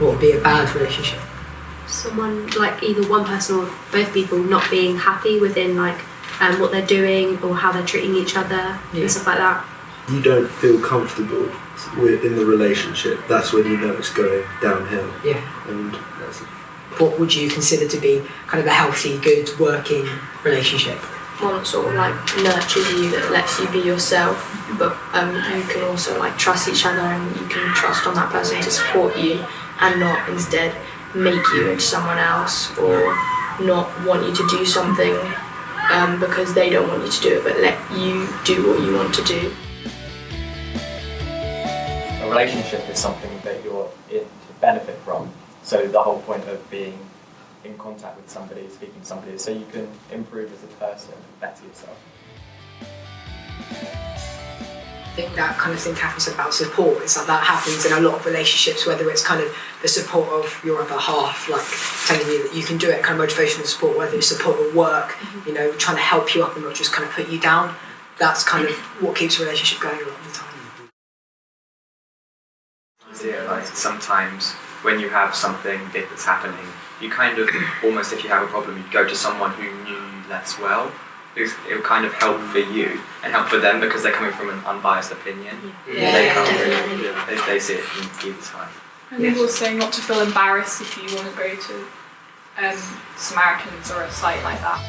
What would be a bad relationship? someone like either one person or both people not being happy within like um, what they're doing or how they're treating each other Yeah. and stuff like that. You don't feel comfortable in the relationship. That's when you know it's going downhill. Yeah. And that's What would you consider to be kind of a healthy, good, working relationship? one that sort of like nurtures you that lets you be yourself but um, you can also like trust each other and you can trust on that person to support you and not instead make you into someone else or not want you to do something um, because they don't want you to do it but let you do what you want to do A relationship is something that you're in to benefit from. So the whole point of being in contact with somebody, speaking to somebody, is so you can improve as a person better yourself. I think that kind of thing Catherine said about support is like that happens in a lot of relationships, whether it's kind of the support of your other half, like telling you that you can do it, kind of motivational support, whether it's support at work, mm-hmm. you know, trying to help you up and not just kind of put you down. That's kind of what keeps a relationship going a lot of the time. idea. Like sometimes when you have something big that's happening, you kind of almost if you have a problem, you go to someone who knew you less well. Because it will kind of help for you and help for them because they're coming from an unbiased opinion. Yeah, they can't definitely. really, they, they see it from either side. I think also not to feel embarrassed if you want to go to um, Samaritans or a site like that.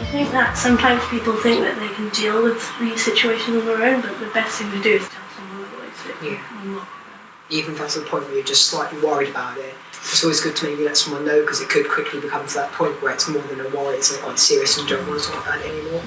I think that sometimes people think that they can deal with these situations on their own, but the best thing to do is tell someone otherwise. It Yeah. Even if that's the point where you're just slightly worried about it, it's always good to maybe let someone know because it could quickly become to that point where it's more than a worry, it's like quite serious and don't want to talk about it anymore.